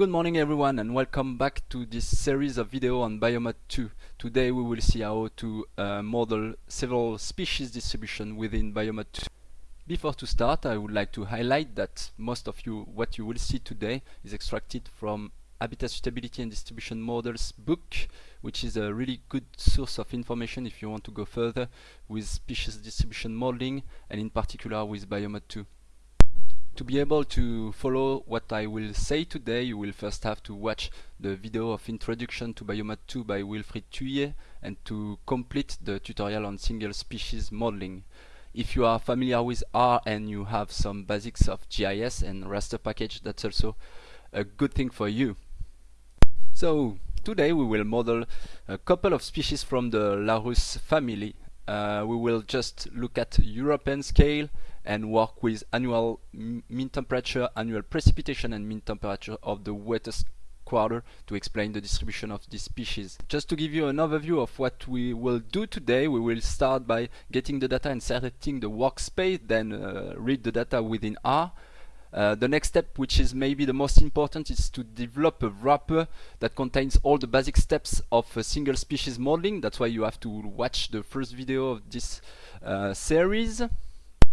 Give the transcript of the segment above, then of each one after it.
Good morning everyone and welcome back to this series of video on Biomod 2. Today we will see how to uh, model several species distribution within Biomod 2. Before to start I would like to highlight that most of you what you will see today is extracted from Habitat Suitability and Distribution Models book which is a really good source of information if you want to go further with species distribution modeling and in particular with Biomod 2. To be able to follow what I will say today, you will first have to watch the video of introduction to Biomod 2 by Wilfried Thuiller and to complete the tutorial on single species modeling. If you are familiar with R and you have some basics of GIS and raster package, that's also a good thing for you. So today we will model a couple of species from the Larus family. Uh, we will just look at European scale and work with annual mean temperature, annual precipitation and mean temperature of the wettest quarter to explain the distribution of these species. Just to give you an overview of what we will do today, we will start by getting the data and setting the workspace, then uh, read the data within R. Uh, the next step, which is maybe the most important, is to develop a wrapper that contains all the basic steps of a single species modeling. That's why you have to watch the first video of this uh, series.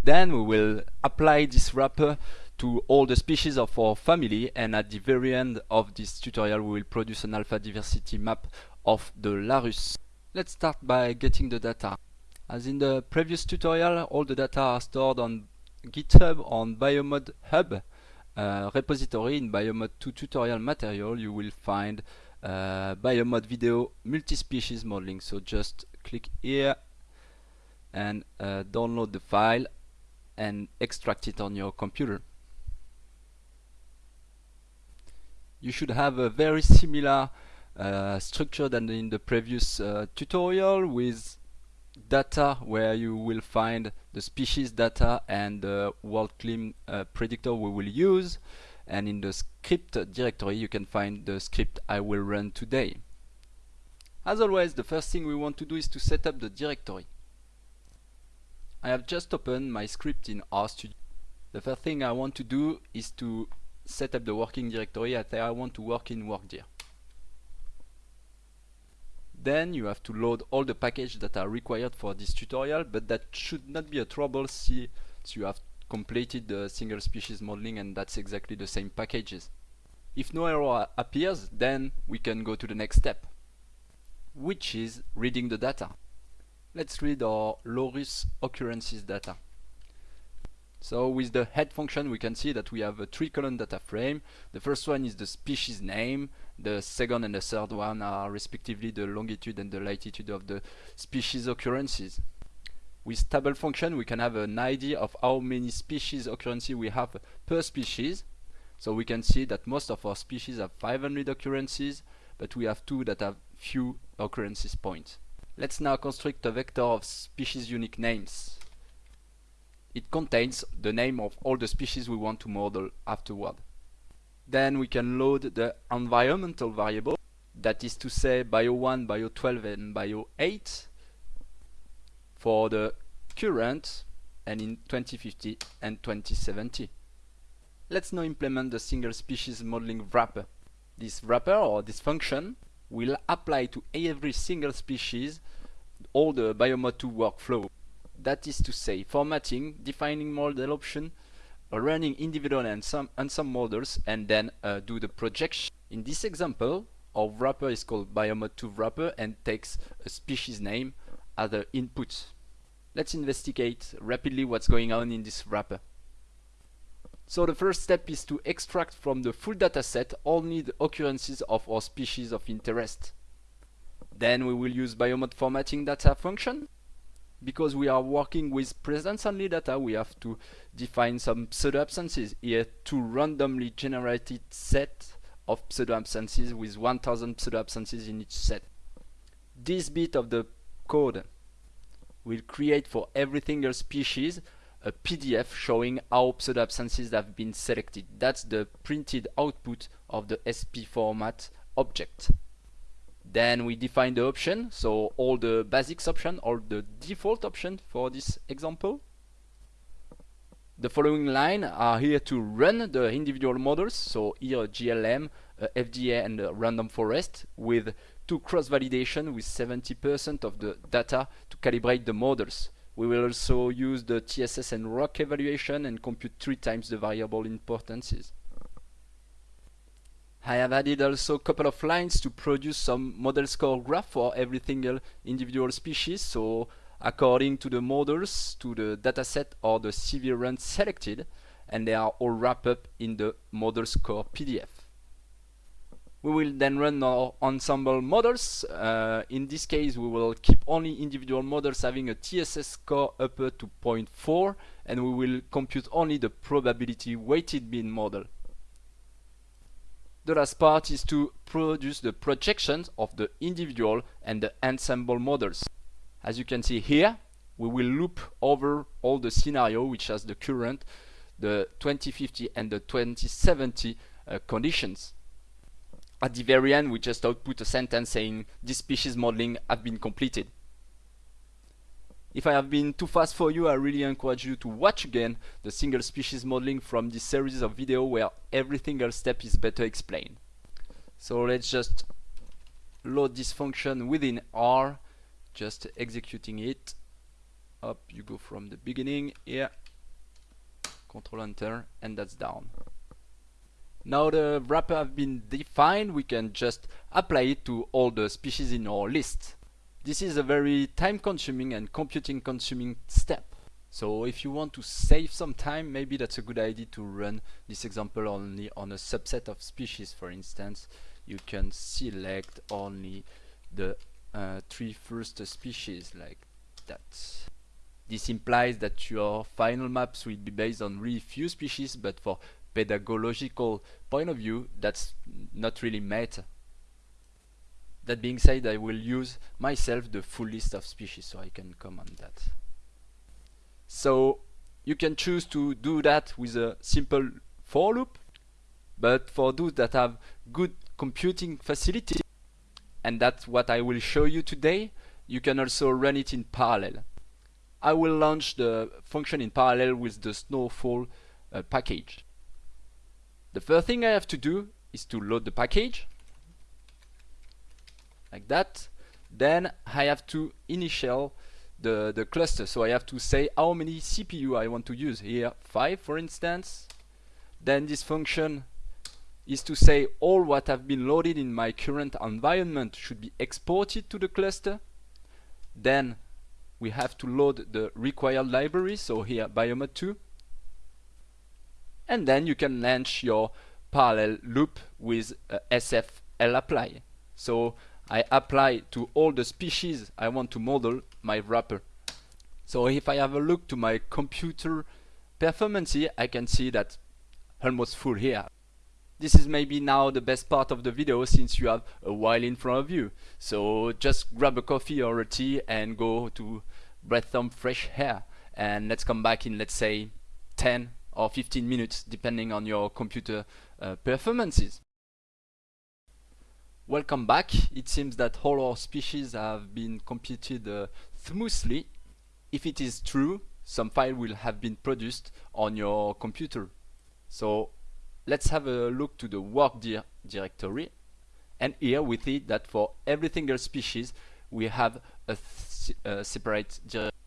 Then we will apply this wrapper to all the species of our family and at the very end of this tutorial we will produce an alpha diversity map of the Larus. Let's start by getting the data. As in the previous tutorial, all the data are stored on GitHub on Biomod Hub uh, repository in Biomod 2 tutorial material you will find uh, Biomod video multi-species modeling so just click here and uh, download the file and extract it on your computer. You should have a very similar uh, structure than in the previous uh, tutorial with data where you will find the species data and the WorldClim uh, predictor we will use and in the script directory you can find the script I will run today. As always the first thing we want to do is to set up the directory. I have just opened my script in RStudio. The first thing I want to do is to set up the working directory that I want to work in WorkDir. Then you have to load all the packages that are required for this tutorial, but that should not be a trouble since you have completed the single species modeling and that's exactly the same packages. If no error appears, then we can go to the next step, which is reading the data. Let's read our Larus occurrences data. So with the head function we can see that we have a three column data frame. The first one is the species name, the second and the third one are respectively the longitude and the latitude of the species occurrences. With table function we can have an idea of how many species occurrences we have per species. So we can see that most of our species have 500 occurrences, but we have two that have few occurrences points. Let's now construct a vector of species unique names. It contains the name of all the species we want to model afterward. Then we can load the environmental variable, that is to say bio1, bio12 and bio8 for the current and in 2050 and 2070. Let's now implement the single species modeling wrapper. This wrapper or this function will apply to every single species all the Biomod 2 workflow. That is to say, formatting, defining model option, running individual and some, and some models, and then uh, do the projection. In this example, our wrapper is called Biomod 2 wrapper and takes a species name as the input. Let's investigate rapidly what's going on in this wrapper. So the first step is to extract from the full dataset only the occurrences of our species of interest. Then we will use biomod formatting data function. Because we are working with presence only data, we have to define some pseudo absences here to randomly generated set of pseudo absences with 1000 pseudo absences in each set. This bit of the code will create for every single species a PDF showing how pseudo absences have been selected. That's the printed output of the SP format object. Then we define the option, so all the basics option or the default option for this example. The following line are here to run the individual models, so here GLM, uh, a FDA and a random forest with two cross validation with 70% of the data to calibrate the models. We will also use the TSS and ROC evaluation and compute three times the variable importances. I have added also a couple of lines to produce some model score graph for every single individual species. So according to the models, to the dataset or the CV run selected, and they are all wrapped up in the model score PDF. We will then run our ensemble models. Uh, in this case, we will keep only individual models having a TSS score upper to 0.4, and we will compute only the probability weighted mean model. The last part is to produce the projections of the individual and the ensemble models. As you can see here, we will loop over all the scenario which has the current, the 2050 and the 2070 uh, conditions. At the very end, we just output a sentence saying this species modeling has been completed. If I have been too fast for you, I really encourage you to watch again the single species modeling from this series of video where every single step is better explained. So let's just load this function within R just executing it up you go from the beginning here control enter and that's down now the wrapper have been defined we can just apply it to all the species in our list. This is a very time consuming and computing consuming step. So if you want to save some time maybe that's a good idea to run this example only on a subset of species. For instance you can select only the uh, three first species like that. This implies that your final maps will be based on really few species, but for pedagogical point of view, that's not really meta. That being said, I will use myself the full list of species, so I can comment that. So you can choose to do that with a simple for loop, but for those that have good computing facility, and that's what I will show you today. You can also run it in parallel. I will launch the function in parallel with the snowfall uh, package. The first thing I have to do is to load the package like that. Then I have to initial the, the cluster. So I have to say how many CPU I want to use here, 5 for instance. Then this function is to say all what have been loaded in my current environment should be exported to the cluster. Then we have to load the required library, so here biomod2. And then you can launch your parallel loop with uh, sfLapply. So I apply to all the species I want to model my wrapper. So if I have a look to my computer performance here, I can see that almost full here this is maybe now the best part of the video since you have a while in front of you. So just grab a coffee or a tea and go to breathe some fresh air. And let's come back in, let's say, 10 or 15 minutes, depending on your computer uh, performances. Welcome back. It seems that all our species have been computed uh, smoothly. If it is true, some file will have been produced on your computer. So let's have a look to the work di directory and here we see that for every single species we have a, a separate directory.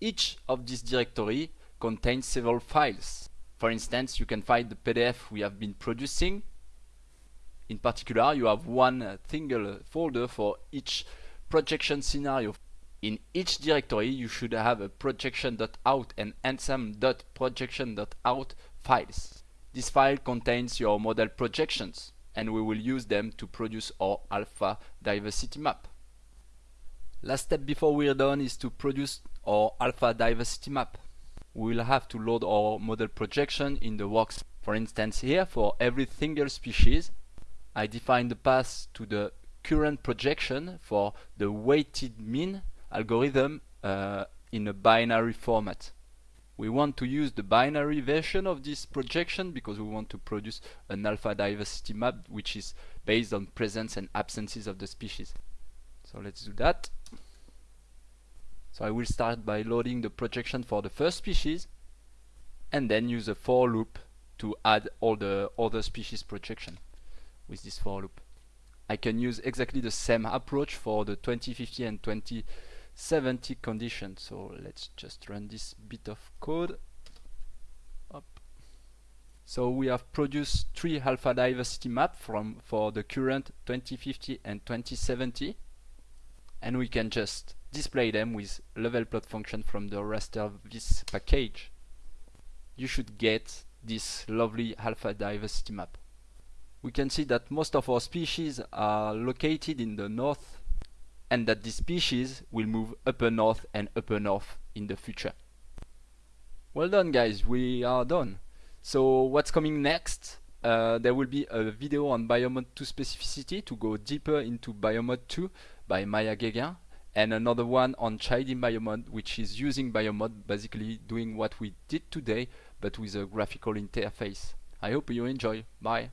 Each of these directory contains several files. For instance, you can find the PDF we have been producing. In particular, you have one uh, single folder for each projection scenario. In each directory, you should have a projection.out and ensemble.projection.out files. This file contains your model projections and we will use them to produce our alpha diversity map. Last step before we're done is to produce our alpha diversity map. We will have to load our model projection in the works. For instance here, for every single species, I define the path to the current projection for the weighted mean algorithm uh, in a binary format we want to use the binary version of this projection because we want to produce an alpha diversity map which is based on presence and absences of the species. So let's do that. So I will start by loading the projection for the first species and then use a for loop to add all the other species projection with this for loop. I can use exactly the same approach for the 2050 and 2070 conditions. So let's just run this bit of code. Up. So we have produced three alpha diversity map from for the current 2050 and 2070 and we can just display them with level plot function from the raster vis package. You should get this lovely alpha diversity map we can see that most of our species are located in the north and that these species will move upper north and upper north in the future. Well done guys, we are done. So what's coming next? Uh, there will be a video on Biomod 2 specificity to go deeper into Biomod 2 by Maya Guéguen and another one on Chiding Biomod which is using Biomod basically doing what we did today but with a graphical interface. I hope you enjoy. Bye.